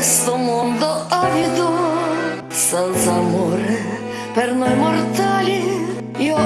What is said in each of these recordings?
questo mondo avido, senza amore per noi mortali. Io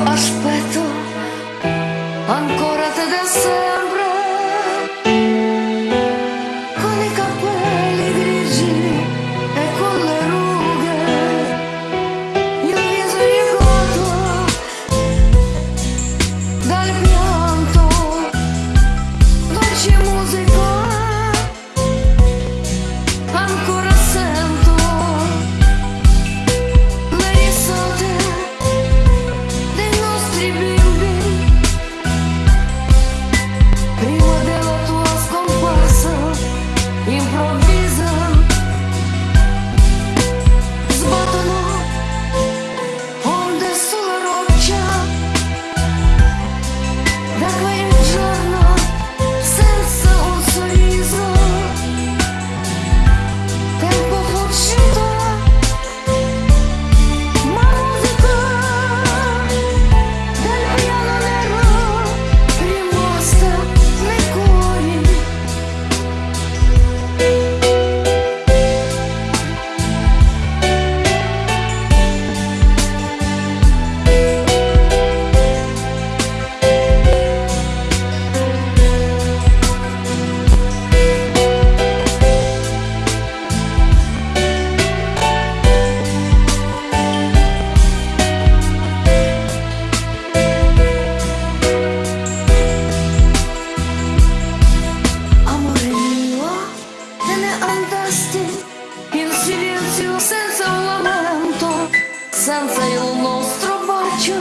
silenzio senza un lamento, senza il nostro bacio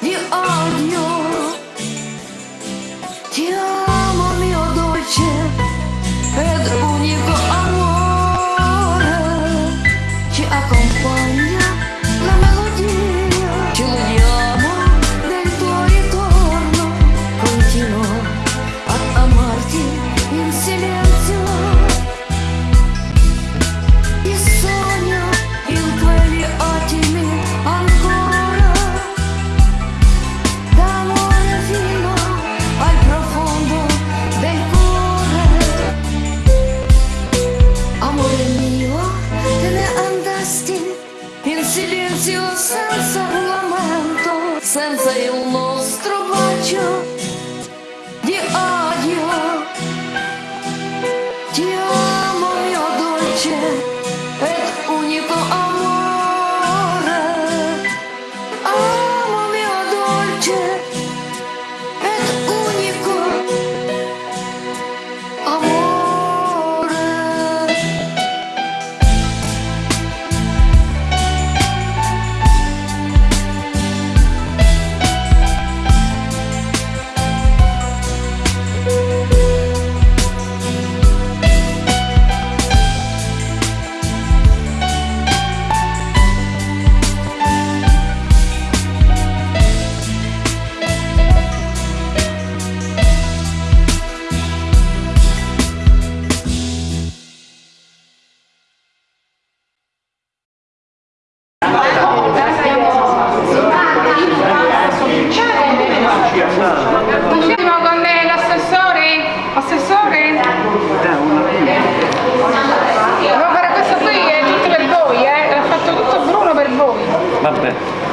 di odio. Ti amo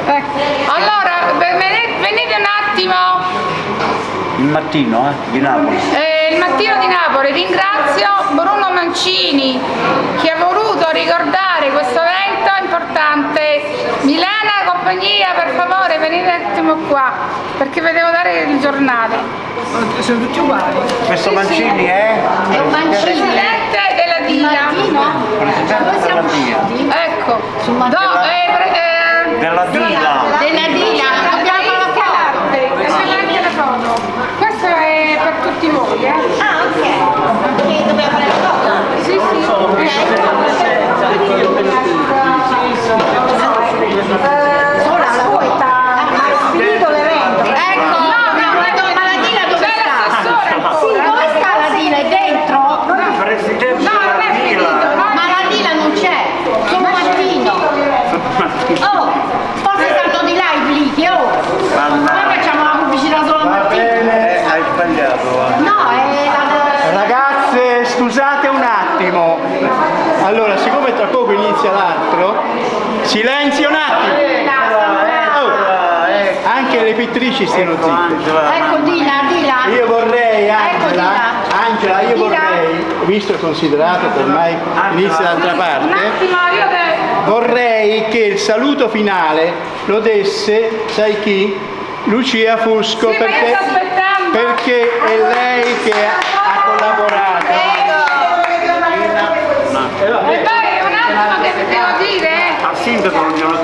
Ecco. Allora, venite, venite un attimo. il mattino eh, di Napoli. Eh, il mattino di Napoli ringrazio Bruno Mancini che ha voluto ricordare questo evento importante. Milena e compagnia, per favore venite un attimo qua perché vi devo dare il giornale. Sono tutti uguali. Questo Mancini è? È un Presidente della DIA. Presidente della DIA. Ecco. Do, eh, pre- eh, Della DILA. della DIA. Abbiamo la foto. C'è anche la foto. Questo è per tutti voi, eh? Ah, ok. Che dobbiamo fare la foto? Sì, sì. Ora silenzia l'altro. Silenzio un attimo. Oh, anche le pittrici stiano zitte. Ecco di là io vorrei Angela ecco, Angela io vorrei visto e considerato che ormai inizia d'altra parte vorrei che il saluto finale lo desse sai chi? Lucia Fusco perché, perché è lei che ha collaborato. Catalunya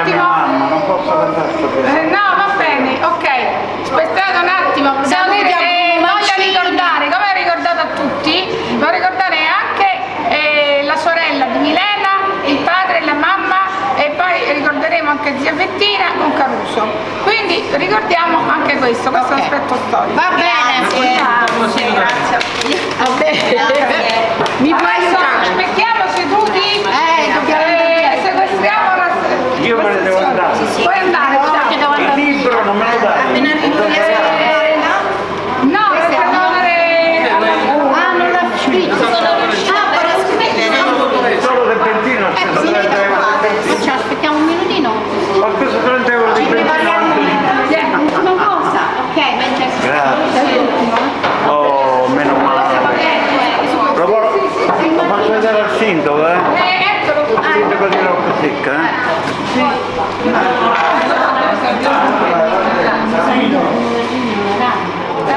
attimo. Eh, no, va bene, ok. Aspettate un attimo. Devo eh, voglio ricordare, come ha ricordato a tutti, voglio ricordare anche eh, la sorella di Milena, il padre, la mamma e poi ricorderemo anche zia Bettina con Caruso. Quindi ricordiamo anche questo, questo okay. aspetto storico. Va bene, grazie. grazie. grazie. Va bene. Grazie. Mi Pueden dar.